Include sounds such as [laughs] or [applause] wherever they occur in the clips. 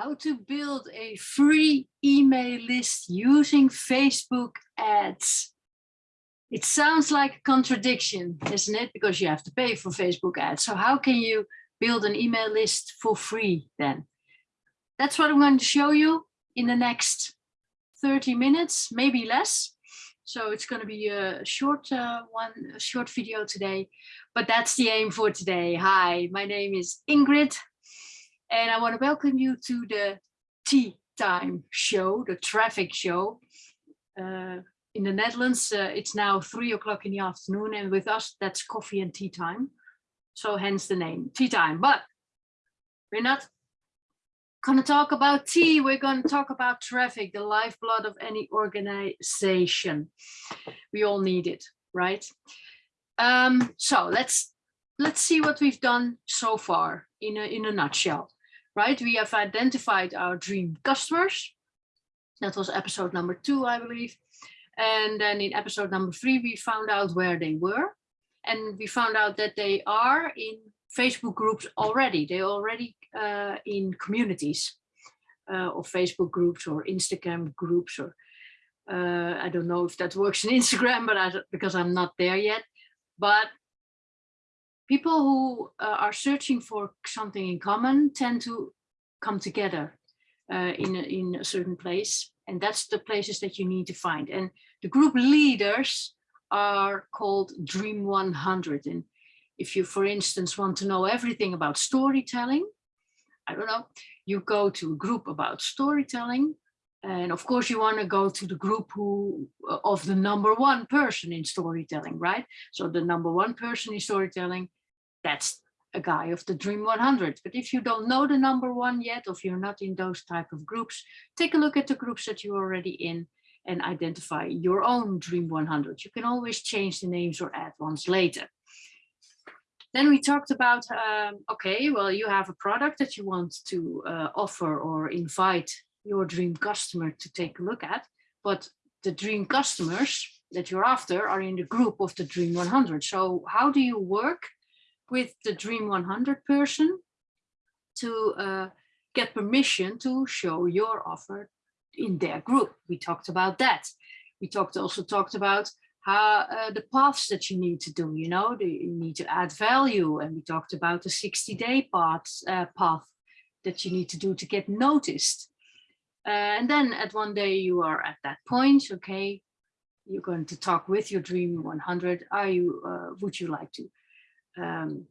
how to build a free email list using Facebook ads. It sounds like a contradiction, isn't it? Because you have to pay for Facebook ads. So how can you build an email list for free then? That's what I'm going to show you in the next 30 minutes, maybe less. So it's going to be a short uh, one, a short video today, but that's the aim for today. Hi, my name is Ingrid and I want to welcome you to the tea time show, the traffic show. Uh, in the Netherlands, uh, it's now three o'clock in the afternoon, and with us, that's coffee and tea time. So hence the name, tea time. But we're not going to talk about tea, we're going to talk about traffic, the lifeblood of any organization. We all need it, right? Um, so let's let's see what we've done so far in a, in a nutshell right? We have identified our dream customers. That was episode number two, I believe. And then in episode number three, we found out where they were. And we found out that they are in Facebook groups already. They're already uh, in communities uh, of Facebook groups or Instagram groups or uh, I don't know if that works in [laughs] Instagram, but I, because I'm not there yet. But people who uh, are searching for something in common tend to come together uh, in, a, in a certain place. And that's the places that you need to find. And the group leaders are called Dream 100. And if you, for instance, want to know everything about storytelling, I don't know, you go to a group about storytelling. And of course, you want to go to the group who uh, of the number one person in storytelling, right? So the number one person in storytelling that's a guy of the Dream 100. But if you don't know the number one yet, or if you're not in those type of groups, take a look at the groups that you're already in and identify your own Dream 100. You can always change the names or add ones later. Then we talked about, um, okay, well, you have a product that you want to uh, offer or invite your dream customer to take a look at, but the dream customers that you're after are in the group of the Dream 100. So how do you work with the Dream 100 person to uh, get permission to show your offer in their group. We talked about that. We talked also talked about how uh, the paths that you need to do, you know, the, you need to add value. And we talked about the 60 day path, uh, path that you need to do to get noticed. Uh, and then at one day you are at that point, okay, you're going to talk with your Dream 100. Are you, uh, would you like to um,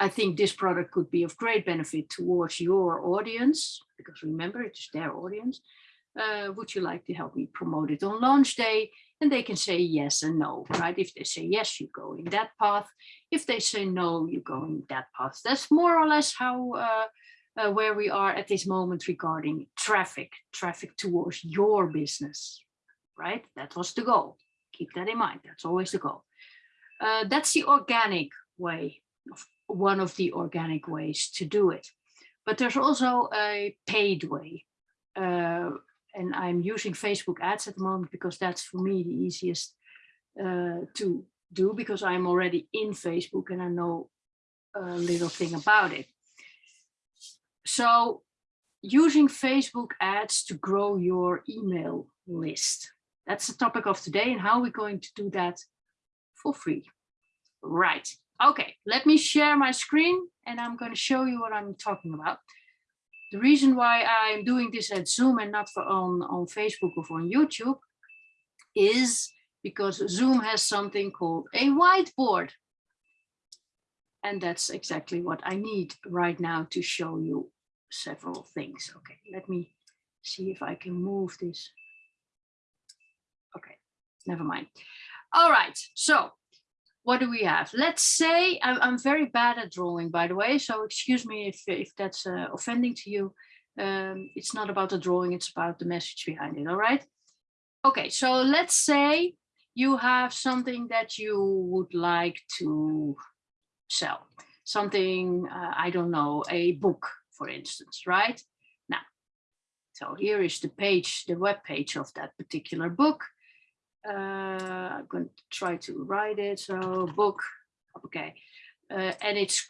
I think this product could be of great benefit towards your audience, because remember, it's their audience. Uh, would you like to help me promote it on launch day? And they can say yes and no, right? If they say yes, you go in that path. If they say no, you go in that path. That's more or less how uh, uh, where we are at this moment regarding traffic, traffic towards your business, right? That was the goal. Keep that in mind. That's always the goal. Uh, that's the organic way, one of the organic ways to do it. But there's also a paid way. Uh, and I'm using Facebook ads at the moment because that's for me the easiest uh, to do because I'm already in Facebook and I know a little thing about it. So using Facebook ads to grow your email list. That's the topic of today and how we're going to do that for free. Right. Okay, let me share my screen and I'm going to show you what I'm talking about. The reason why I'm doing this at Zoom and not for on, on Facebook or on YouTube is because Zoom has something called a whiteboard. And that's exactly what I need right now to show you several things. Okay, let me see if I can move this. Okay, never mind. All right, so what do we have? Let's say I'm, I'm, very bad at drawing, by the way, so excuse me if, if that's uh, offending to you. Um, it's not about the drawing, it's about the message behind it, all right? Okay, so let's say you have something that you would like to sell. Something, uh, I don't know, a book, for instance, right? Now, so here is the page, the web page of that particular book I'm going to try to write it. So book, okay. Uh, and it's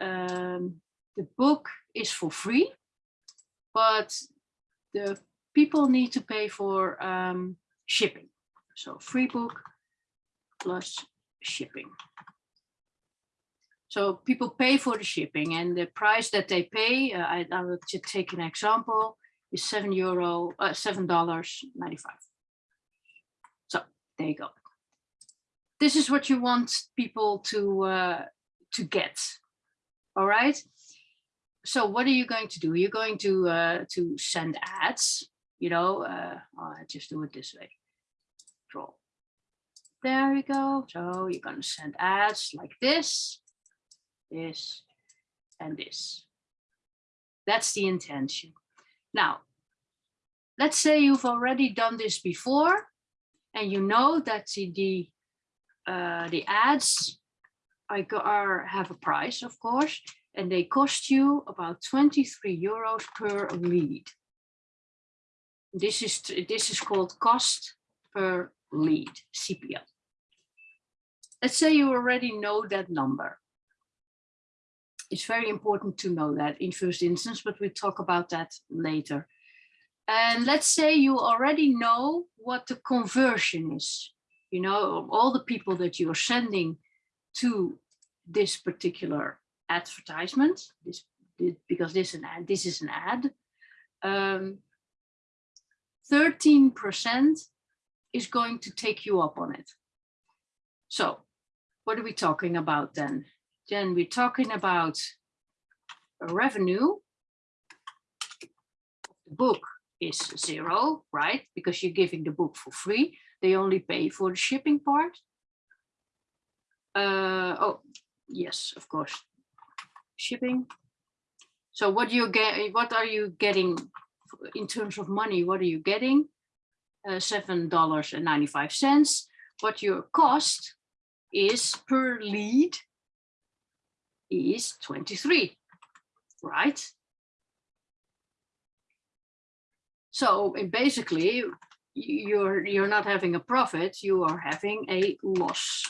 um, the book is for free. but the people need to pay for um, shipping. So free book plus shipping. So people pay for the shipping and the price that they pay, uh, I, I will take an example, is seven euro, uh, seven dollars ninety-five. There you go. This is what you want people to uh, to get. All right. So what are you going to do? You're going to uh, to send ads. You know, uh, I'll just do it this way. Draw. There you go. So you're going to send ads like this this, and this. That's the intention. Now, let's say you've already done this before and you know that the, uh, the ads are, have a price, of course, and they cost you about 23 euros per lead. This is, this is called cost per lead, CPL. Let's say you already know that number it's very important to know that in first instance, but we'll talk about that later. And let's say you already know what the conversion is, you know, all the people that you are sending to this particular advertisement, this, because this, is an ad, this is an ad, 13% um, is going to take you up on it. So what are we talking about then? Then we're talking about a revenue. The book is zero, right? Because you're giving the book for free. They only pay for the shipping part. Uh, oh, yes, of course. Shipping. So what you get? What are you getting in terms of money? What are you getting? Uh, Seven dollars and ninety-five cents. What your cost is per lead is 23, right? So basically, you're you're not having a profit, you are having a loss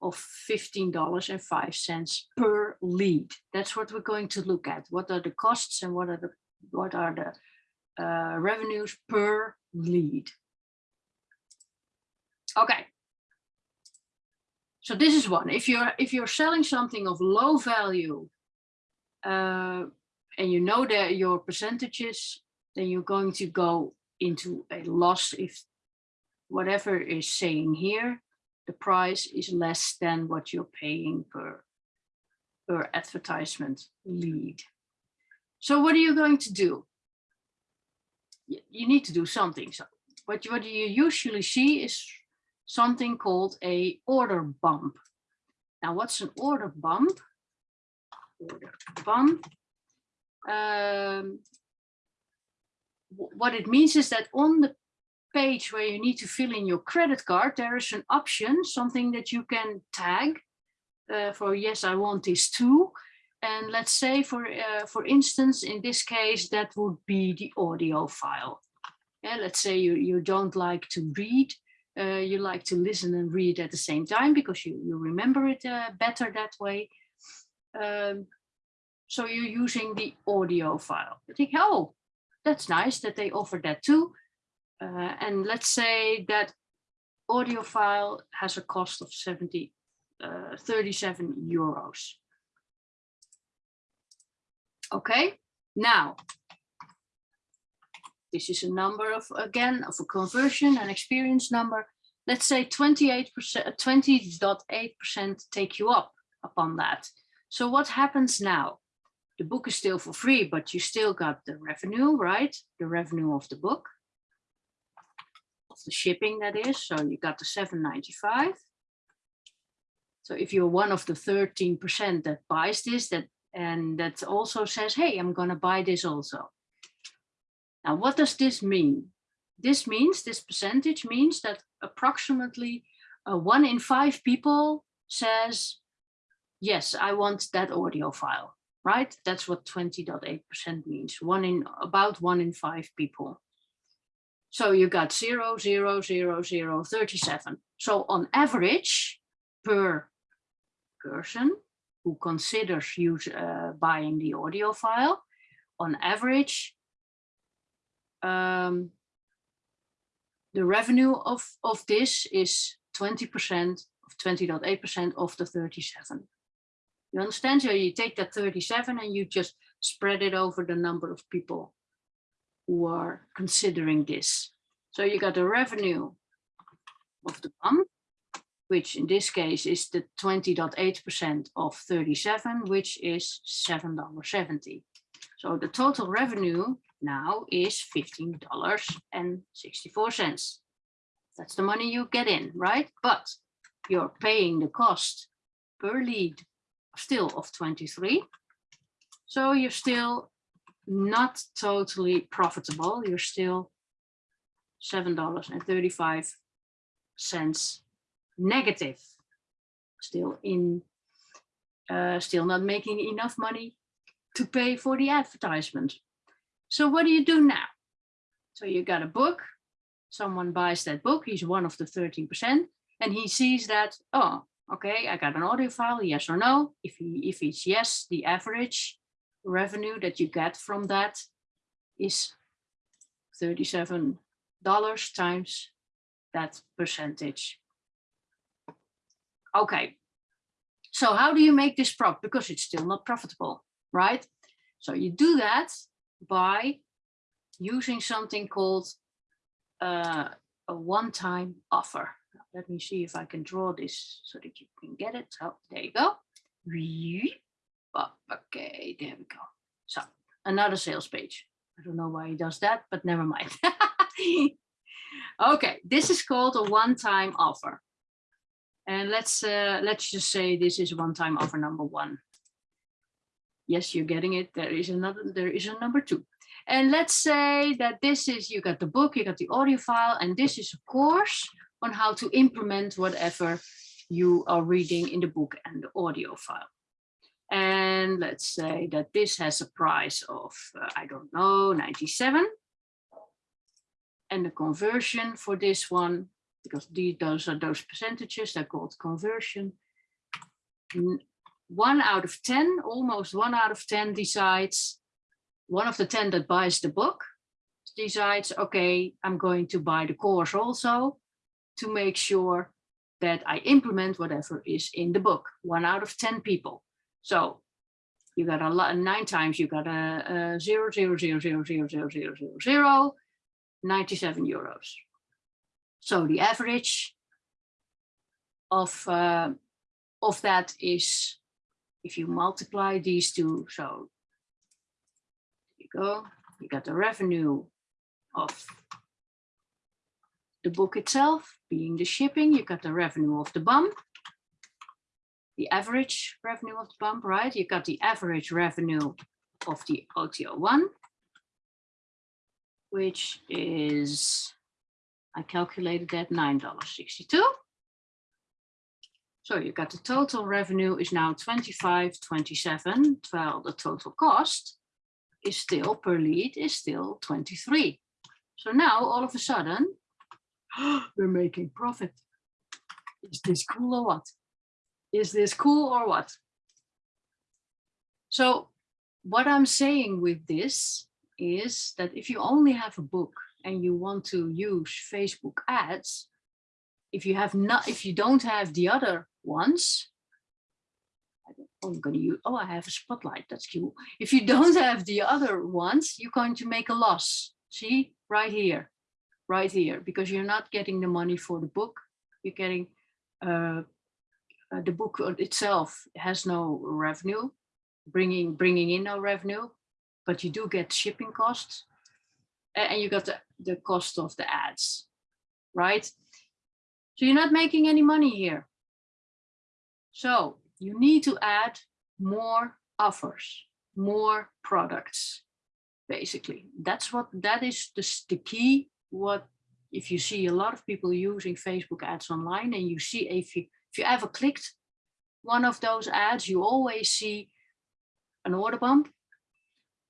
of $15.05 per lead. That's what we're going to look at. What are the costs and what are the what are the uh, revenues per lead? Okay, so this is one. If you're if you're selling something of low value, uh, and you know that your percentages, then you're going to go into a loss if whatever is saying here, the price is less than what you're paying per per advertisement lead. So what are you going to do? You need to do something. So what, what you usually see is something called a order bump. Now, what's an order bump? Order bump. Um, what it means is that on the page where you need to fill in your credit card, there is an option, something that you can tag uh, for, yes, I want this too. And let's say, for uh, for instance, in this case, that would be the audio file. Yeah, let's say you, you don't like to read, uh, you like to listen and read at the same time because you, you remember it uh, better that way. Um, so you're using the audio file. You think, oh, that's nice that they offer that too. Uh, and let's say that audio file has a cost of 70, uh, 37 euros. Okay, now this is a number of, again, of a conversion and experience number. Let's say 28%, 20.8% take you up upon that. So what happens now? The book is still for free, but you still got the revenue, right? The revenue of the book, of the shipping that is. So you got the 7.95. So if you're one of the 13% that buys this, that and that also says, hey, I'm going to buy this also. Now, what does this mean? This means, this percentage means that approximately uh, one in five people says, yes, I want that audio file, right? That's what 20.8% means, one in about one in five people. So you got 0, 0, 0, 0, 37. So on average, per person who considers use, uh, buying the audio file, on average, um, the revenue of, of this is 20% of 20.8% of the 37. You understand? So you take that 37 and you just spread it over the number of people who are considering this. So you got the revenue of the bump, which in this case is the 20.8% of 37, which is $7.70. So the total revenue now is $15.64. That's the money you get in, right? But you're paying the cost per lead still of 23. So you're still not totally profitable. You're still $7.35 negative. Still in, uh, still not making enough money to pay for the advertisement. So what do you do now? So you got a book, someone buys that book, he's one of the 13%, and he sees that, oh, okay, I got an audio file, yes or no. If if it's yes, the average revenue that you get from that is $37 times that percentage. Okay, so how do you make this prop? Because it's still not profitable, right? So you do that by using something called uh, a one-time offer. Let me see if I can draw this so that you can get it. So there you go. Okay, there we go. So another sales page. I don't know why he does that, but never mind. [laughs] okay, this is called a one-time offer. And let's uh, let's just say this is one-time offer number one. Yes, you're getting it. There is another. There is a number two. And let's say that this is you got the book, you got the audio file, and this is a course on how to implement whatever you are reading in the book and the audio file. And let's say that this has a price of, uh, I don't know, 97. And the conversion for this one, because these, those are those percentages, they're called conversion. One out of 10, almost one out of 10 decides, one of the 10 that buys the book decides, okay, I'm going to buy the course also to make sure that I implement whatever is in the book, one out of 10 people. So you got a lot, nine times you got a, a zero, zero, zero, zero, zero, zero, zero, zero, zero, 97 euros. So the average of, uh, of that is, if you multiply these two, so you go, you got the revenue of the book itself, being the shipping, you got the revenue of the bump, the average revenue of the bump, right? You got the average revenue of the OTO1, which is, I calculated that $9.62. So you got the total revenue is now 25.27, while the total cost is still per lead is still 23. So now all of a sudden [gasps] we're making profit. Is this cool or what? Is this cool or what? So what I'm saying with this is that if you only have a book and you want to use Facebook ads, if you have not, if you don't have the other ones, oh, I'm going to use, oh, I have a spotlight, that's cool. If you don't have the other ones, you're going to make a loss. See, right here right here because you're not getting the money for the book. You're getting uh, uh, the book itself has no revenue, bringing bringing in no revenue, but you do get shipping costs, and you got the, the cost of the ads, right? So you're not making any money here. So you need to add more offers, more products, basically. That's what that is the, the key what if you see a lot of people using Facebook ads online and you see if you if you ever clicked one of those ads, you always see an order bump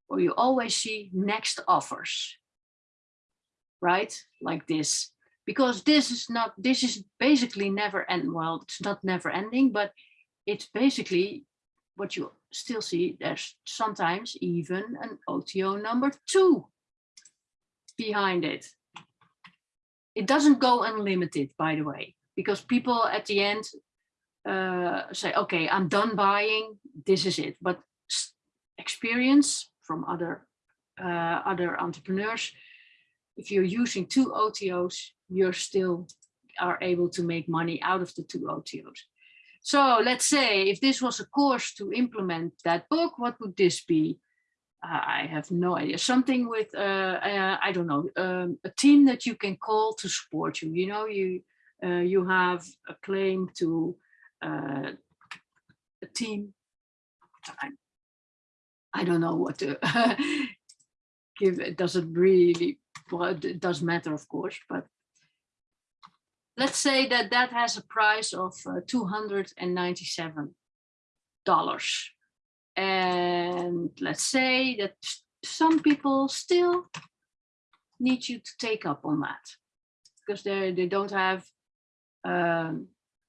or you always see next offers, right? Like this, because this is not, this is basically never end. Well, it's not never ending, but it's basically what you still see. There's sometimes even an OTO number two behind it. It doesn't go unlimited, by the way, because people at the end uh, say, okay, I'm done buying, this is it. But experience from other uh, other entrepreneurs, if you're using two OTOs, you're still are able to make money out of the two OTOs. So let's say if this was a course to implement that book, what would this be? I have no idea. Something with, uh, uh, I don't know, um, a team that you can call to support you. You know, you uh, you have a claim to uh, a team. I, I don't know what to [laughs] give. It doesn't really, well, it does matter, of course, but let's say that that has a price of uh, $297. And let's say that some people still need you to take up on that because they they don't have um,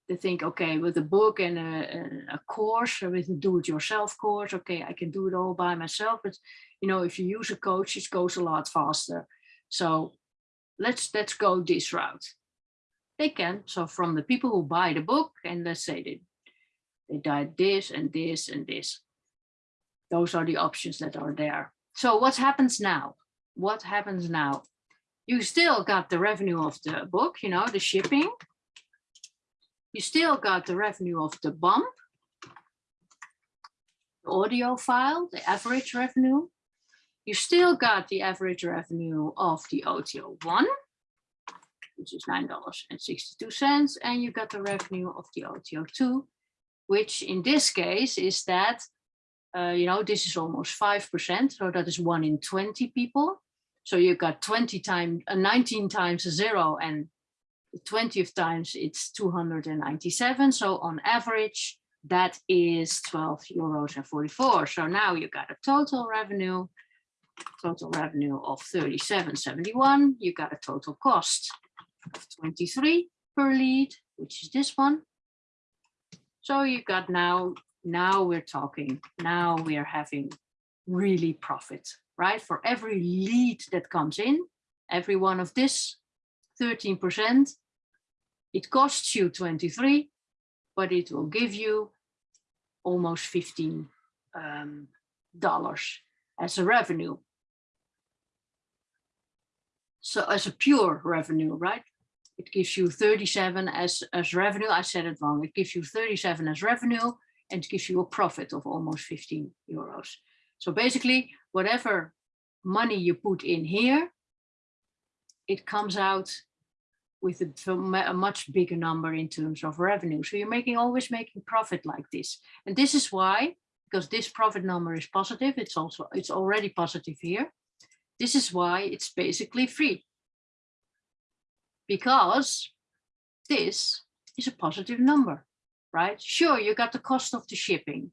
they think okay with a book and a, a course with a do-it-yourself course okay I can do it all by myself but you know if you use a coach it goes a lot faster so let's let's go this route they can. So from the people who buy the book and let's say they, they died this and this and this. Those are the options that are there. So what happens now? What happens now? You still got the revenue of the book, you know, the shipping. You still got the revenue of the bump, the audio file, the average revenue. You still got the average revenue of the OTO one which is $9.62. And you got the revenue of the OTO2, which in this case is that, uh, you know, this is almost 5%. So that is one in 20 people. So you've got 20 times, uh, 19 times a zero and the 20th times it's 297. So on average, that is 12 euros and 44. So now you got a total revenue, total revenue of 37.71. You got a total cost of 23 per lead, which is this one. So you got now, now we're talking, now we are having really profit, right? For every lead that comes in, every one of this 13%, it costs you 23, but it will give you almost 15 um, dollars as a revenue. So as a pure revenue, right? it gives you 37 as, as revenue. I said it wrong. It gives you 37 as revenue and gives you a profit of almost 15 euros. So basically, whatever money you put in here, it comes out with a, a, much bigger number in terms of revenue. So you're making always making profit like this. And this is why, because this profit number is positive, it's also it's already positive here. This is why it's basically free because this is a positive number, right? Sure, you got the cost of the shipping.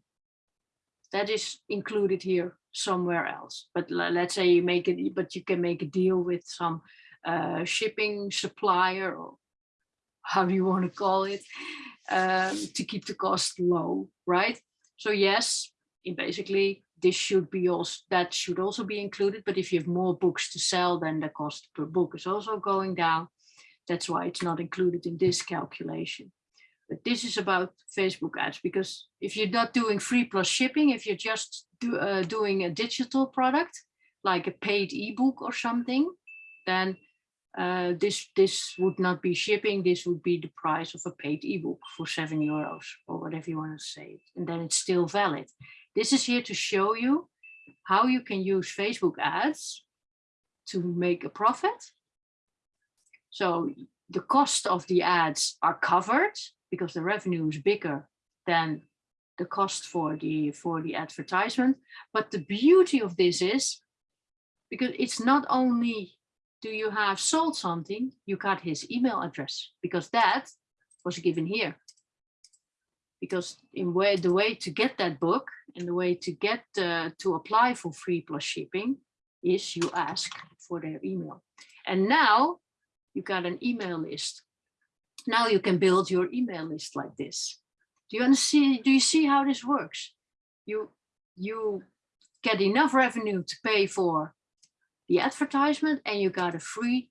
That is included here somewhere else. But let's say you make it, but you can make a deal with some uh, shipping supplier or how do you want to call it um, to keep the cost low, right? So yes, basically this should be also that should also be included. But if you have more books to sell, then the cost per book is also going down. That's why it's not included in this calculation. But this is about Facebook ads, because if you're not doing free plus shipping, if you're just do, uh, doing a digital product, like a paid ebook or something, then uh, this this would not be shipping. This would be the price of a paid ebook for seven euros or whatever you want to say. And then it's still valid. This is here to show you how you can use Facebook ads to make a profit so the cost of the ads are covered because the revenue is bigger than the cost for the for the advertisement. But the beauty of this is because it's not only do you have sold something, you got his email address because that was given here. Because in way the way to get that book and the way to get uh, to apply for free plus shipping is you ask for their email. And now you got an email list. Now you can build your email list like this. Do you see, do you see how this works? You, you get enough revenue to pay for the advertisement and you got a free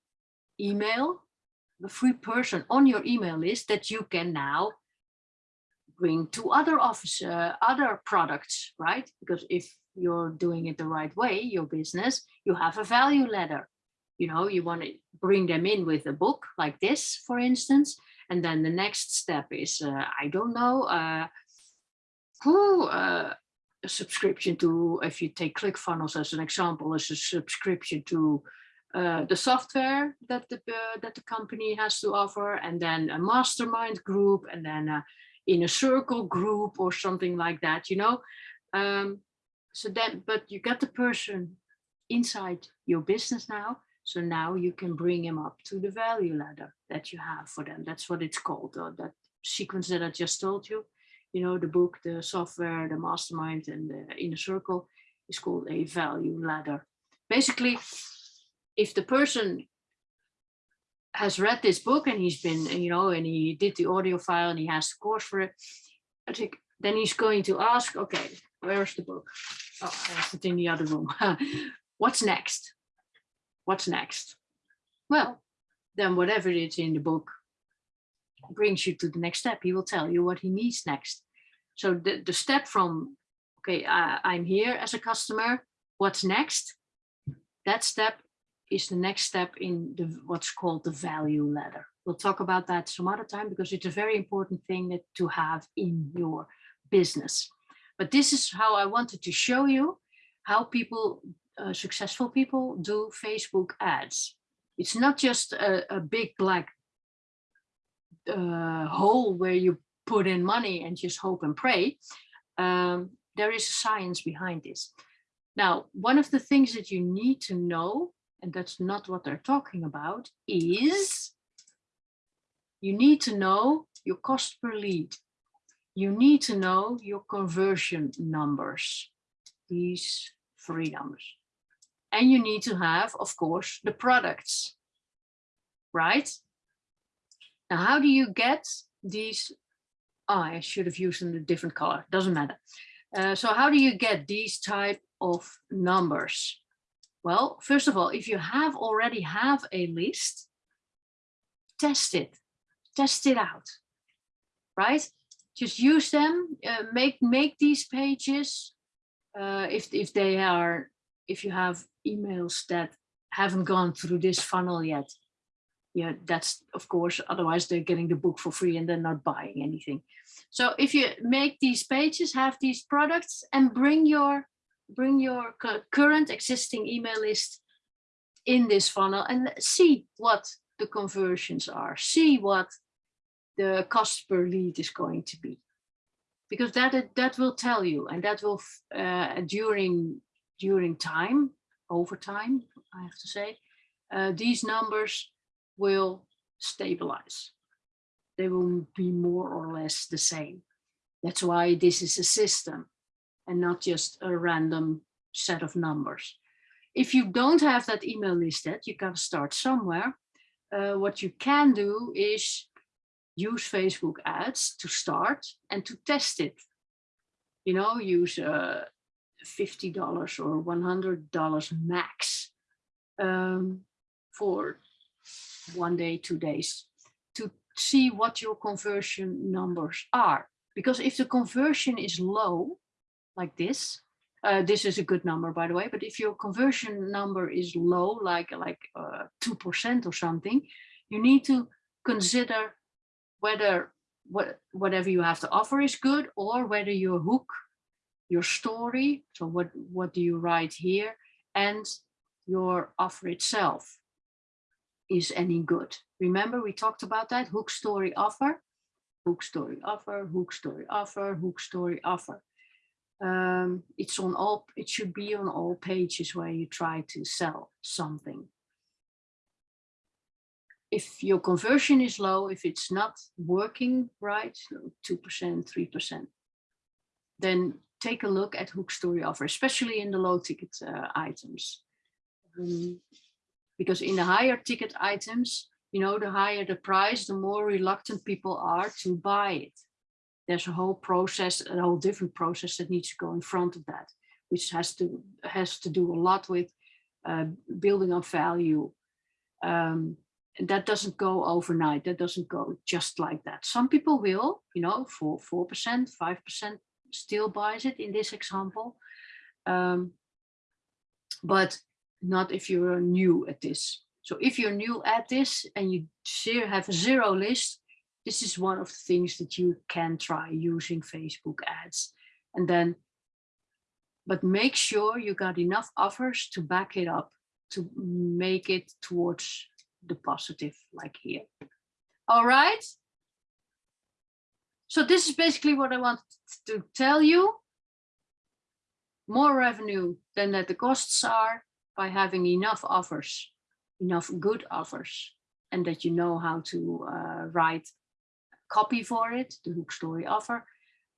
email, a free person on your email list that you can now bring to other office, uh, other products, right? Because if you're doing it the right way, your business, you have a value ladder. You know, you want to bring them in with a book like this, for instance. And then the next step is, uh, I don't know, uh, who, uh, a subscription to, if you take ClickFunnels as an example, is a subscription to uh, the software that the uh, that the company has to offer, and then a mastermind group, and then in a circle group or something like that. You know, um, so then, but you got the person inside your business now. So now you can bring him up to the value ladder that you have for them. That's what it's called, uh, that sequence that I just told you. You know, the book, the software, the mastermind, and the inner circle is called a value ladder. Basically, if the person has read this book and he's been, you know, and he did the audio file and he has the course for it, I think then he's going to ask, okay, where's the book? Oh, I have it in the other room. [laughs] What's next? What's next? Well, then whatever it's in the book brings you to the next step. He will tell you what he needs next. So the, the step from, okay, uh, I'm here as a customer, what's next? That step is the next step in the what's called the value ladder. We'll talk about that some other time because it's a very important thing that, to have in your business. But this is how I wanted to show you how people, uh, successful people do Facebook ads. It's not just a, a big black uh, hole where you put in money and just hope and pray. Um, there is science behind this. Now, one of the things that you need to know, and that's not what they're talking about, is you need to know your cost per lead you need to know your conversion numbers, these three numbers. And you need to have, of course, the products, right? Now, how do you get these? Oh, I should have used a different color, doesn't matter. Uh, so how do you get these type of numbers? Well, first of all, if you have already have a list, test it, test it out, right? just use them, uh, make make these pages. Uh, if if they are, if you have emails that haven't gone through this funnel yet, yeah, that's of course. Otherwise, they're getting the book for free and they're not buying anything. So if you make these pages, have these products, and bring your bring your current existing email list in this funnel and see what the conversions are. See what the cost per lead is going to be because that that will tell you and that will uh, during during time over time i have to say uh, these numbers will stabilize. They will be more or less the same. That's why this is a system and not just a random set of numbers. If you don't have that email list yet you can start somewhere. Uh, what you can do is use Facebook ads to start and to test it. You know, use uh, $50 or $100 max um, for one day, two days to see what your conversion numbers are. Because if the conversion is low, like this, uh, this is a good number, by the way, but if your conversion number is low, like like 2% uh, or something, you need to consider whether what, whatever you have to offer is good or whether your hook, your story, so what, what do you write here, and your offer itself is any good. Remember, we talked about that hook, story, offer, hook, story, offer, hook, story, offer, hook, story, offer. Um, it's on all, it should be on all pages where you try to sell something if your conversion is low, if it's not working right, 2%, 3%, then take a look at hook story offer, especially in the low ticket uh, items. Um, because in the higher ticket items, you know, the higher the price, the more reluctant people are to buy it. There's a whole process, a whole different process that needs to go in front of that, which has to has to do a lot with uh, building up value. Um, and that doesn't go overnight. That doesn't go just like that. Some people will, you know, for 4%, 5% still buys it in this example. Um, but not if you're new at this. So if you're new at this and you have a zero list, this is one of the things that you can try using Facebook ads. And then, but make sure you got enough offers to back it up, to make it towards the positive like here. All right. So this is basically what I wanted to tell you. More revenue than that the costs are by having enough offers, enough good offers, and that you know how to uh, write copy for it, the hook story offer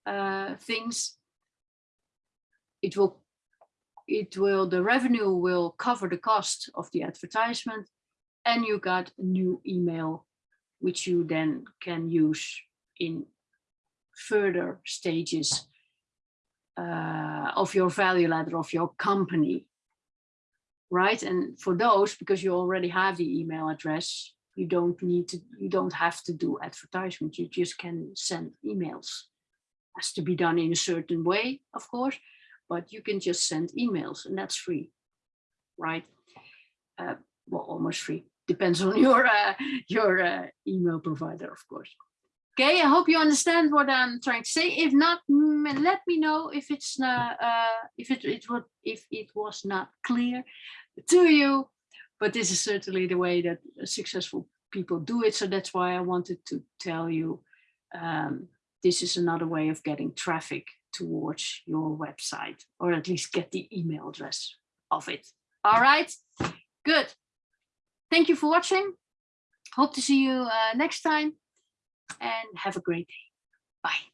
uh, things. It will, it will, the revenue will cover the cost of the advertisement and you got a new email, which you then can use in further stages uh, of your value ladder of your company. Right. And for those, because you already have the email address, you don't need to, you don't have to do advertisement. You just can send emails. Has to be done in a certain way, of course, but you can just send emails and that's free. Right. Uh, well, almost free depends on [laughs] your uh, your uh, email provider, of course. Okay, I hope you understand what I'm trying to say. If not, let me know if it's not uh, if it it would if it was not clear to you. But this is certainly the way that successful people do it. So that's why I wanted to tell you um, this is another way of getting traffic towards your website, or at least get the email address of it. All right, good. Thank you for watching. Hope to see you uh, next time and have a great day. Bye.